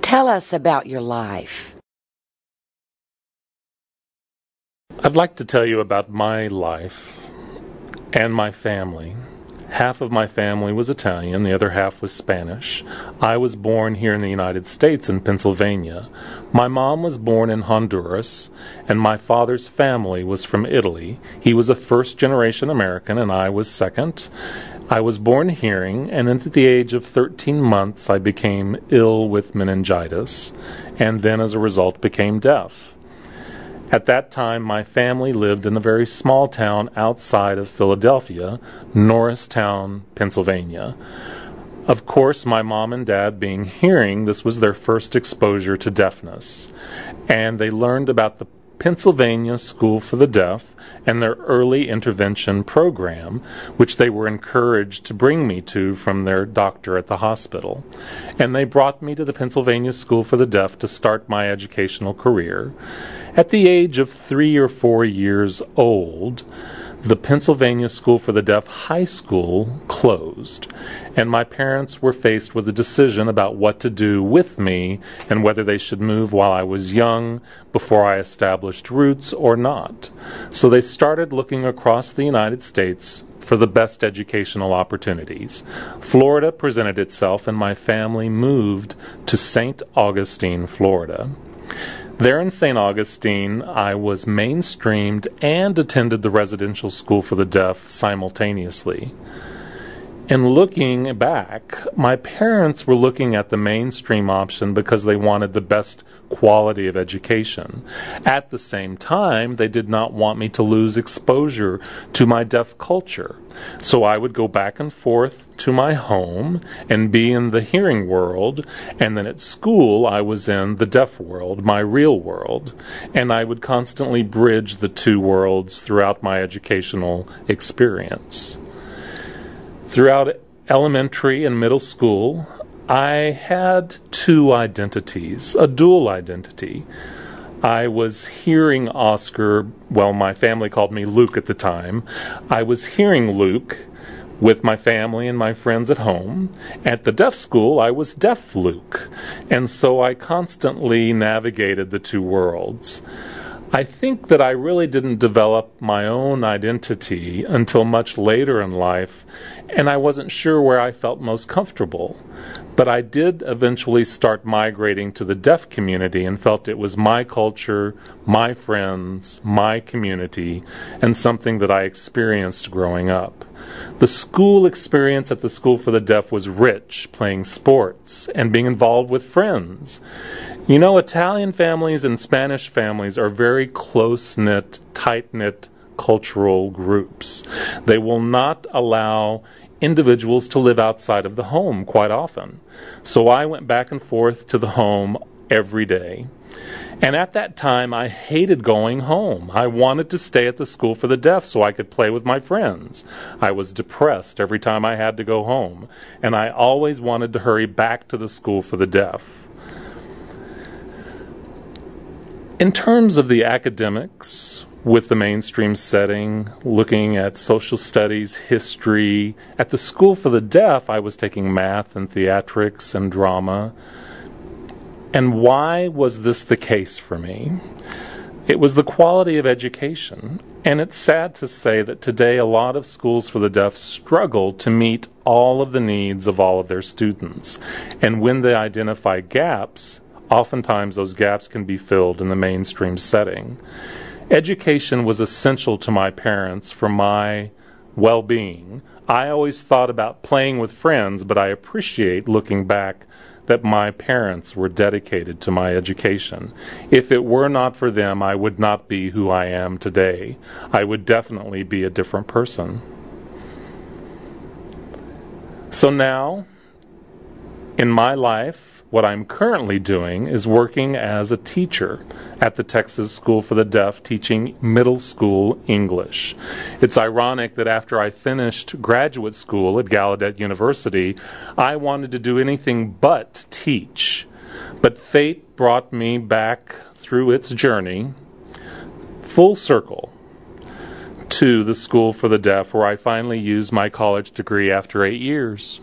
Tell us about your life. I'd like to tell you about my life and my family. Half of my family was Italian, the other half was Spanish. I was born here in the United States in Pennsylvania. My mom was born in Honduras, and my father's family was from Italy. He was a first generation American, and I was second. I was born hearing, and at the age of 13 months, I became ill with meningitis, and then as a result became deaf. At that time, my family lived in a very small town outside of Philadelphia, Norristown, Pennsylvania. Of course, my mom and dad being hearing, this was their first exposure to deafness. And they learned about the Pennsylvania School for the Deaf and their early intervention program, which they were encouraged to bring me to from their doctor at the hospital. And they brought me to the Pennsylvania School for the Deaf to start my educational career. At the age of three or four years old, the Pennsylvania School for the Deaf High School closed, and my parents were faced with a decision about what to do with me and whether they should move while I was young, before I established roots, or not. So they started looking across the United States for the best educational opportunities. Florida presented itself, and my family moved to St. Augustine, Florida. There in St. Augustine, I was mainstreamed and attended the residential school for the deaf simultaneously. And looking back, my parents were looking at the mainstream option because they wanted the best quality of education. At the same time, they did not want me to lose exposure to my deaf culture. So I would go back and forth to my home and be in the hearing world, and then at school I was in the deaf world, my real world, and I would constantly bridge the two worlds throughout my educational experience. Throughout elementary and middle school, I had two identities, a dual identity. I was hearing Oscar, well, my family called me Luke at the time. I was hearing Luke with my family and my friends at home. At the deaf school, I was deaf Luke. And so I constantly navigated the two worlds. I think that I really didn't develop my own identity until much later in life, and I wasn't sure where I felt most comfortable. But I did eventually start migrating to the deaf community and felt it was my culture, my friends, my community, and something that I experienced growing up. The school experience at the School for the Deaf was rich, playing sports and being involved with friends. You know, Italian families and Spanish families are very close knit, tight knit cultural groups. They will not allow individuals to live outside of the home quite often. So I went back and forth to the home every day. And at that time, I hated going home. I wanted to stay at the school for the deaf so I could play with my friends. I was depressed every time I had to go home, and I always wanted to hurry back to the school for the deaf. In terms of the academics, with the mainstream setting, looking at social studies, history. At the School for the Deaf, I was taking math and theatrics and drama. And why was this the case for me? It was the quality of education. And it's sad to say that today a lot of schools for the deaf struggle to meet all of the needs of all of their students. And when they identify gaps, oftentimes those gaps can be filled in the mainstream setting. Education was essential to my parents for my well being. I always thought about playing with friends, but I appreciate looking back that my parents were dedicated to my education. If it were not for them, I would not be who I am today. I would definitely be a different person. So now, in my life, what I'm currently doing is working as a teacher at the Texas School for the Deaf teaching middle school English. It's ironic that after I finished graduate school at Gallaudet University, I wanted to do anything but teach. But fate brought me back through its journey full circle to the School for the Deaf, where I finally used my college degree after eight years.